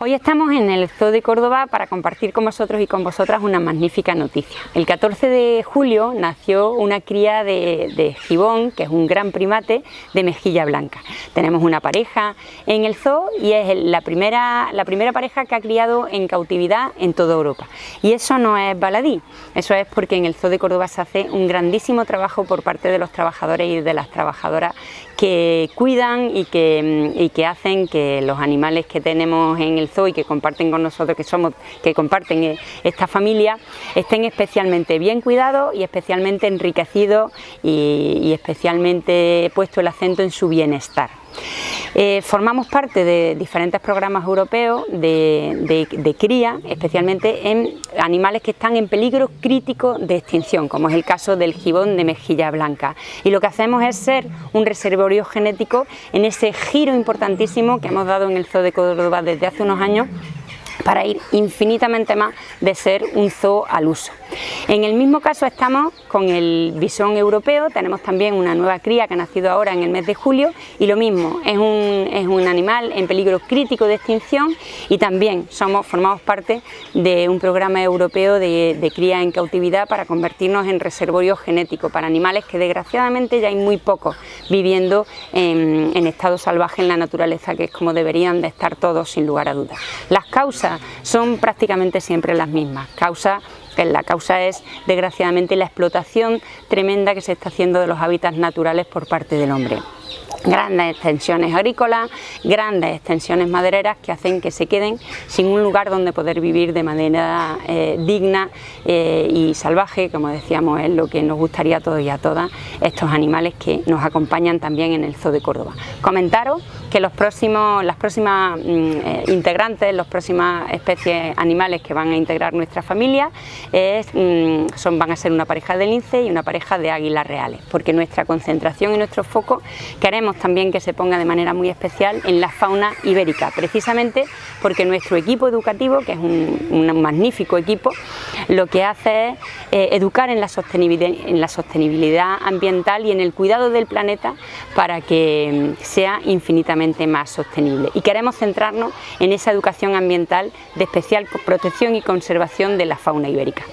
Hoy estamos en el Zoo de Córdoba para compartir con vosotros y con vosotras una magnífica noticia. El 14 de julio nació una cría de, gibón, que es un gran primate de mejilla blanca. Tenemos una pareja en el zoo y es la primera, la primera pareja que ha criado en cautividad en toda Europa. Y eso no es baladí, eso es porque en el Zoo de Córdoba se hace un grandísimo trabajo por parte de los trabajadores y de las trabajadoras que cuidan y que, y que hacen que los animales que tenemos en el y que comparten con nosotros, que somos, que comparten eh, esta familia, estén especialmente bien cuidados y especialmente enriquecidos y, especialmente puesto el acento en su bienestar. Eh, formamos parte de diferentes programas europeos de, de, cría, especialmente en animales que están en peligro crítico de extinción, como es el caso del gibón de mejilla blanca. Y lo que hacemos es ser un reservorio genético en ese giro importantísimo que hemos dado en el Zoo de Córdoba desde hace unos años para ir infinitamente más de ser un zoo al uso. En el mismo caso estamos con el bisón europeo, tenemos también una nueva cría que ha nacido ahora en el mes de julio y lo mismo, es un, es un animal en peligro crítico de extinción y también somos, formamos parte de un programa europeo de, cría en cautividad para convertirnos en reservorio genético para animales que desgraciadamente ya hay muy pocos viviendo en, estado salvaje en la naturaleza, que es como deberían de estar todos sin lugar a dudas. Las causas son prácticamente siempre las mismas, la causa es, desgraciadamente, la explotación tremenda que se está haciendo de los hábitats naturales por parte del hombre grandes extensiones agrícolas, grandes extensiones madereras que hacen que se queden sin un lugar donde poder vivir de manera eh, digna eh, y salvaje, como decíamos, es lo que nos gustaría a todos y a todas estos animales que nos acompañan también en el Zoo de Córdoba. Comentaros que los próximos, las próximas mm, eh, integrantes, las próximas especies animales que van a integrar nuestra familia mm, son, van a ser una pareja de lince y una pareja de águilas reales, porque nuestra concentración y nuestro foco queremos también que se ponga de manera muy especial en la fauna ibérica, precisamente porque nuestro equipo educativo, que es un, magnífico equipo, lo que hace es eh, educar en la, sostenibilidad, en la sostenibilidad ambiental y en el cuidado del planeta para que mm, sea infinitamente más sostenible. Y queremos centrarnos en esa educación ambiental de especial protección y conservación de la fauna ibérica.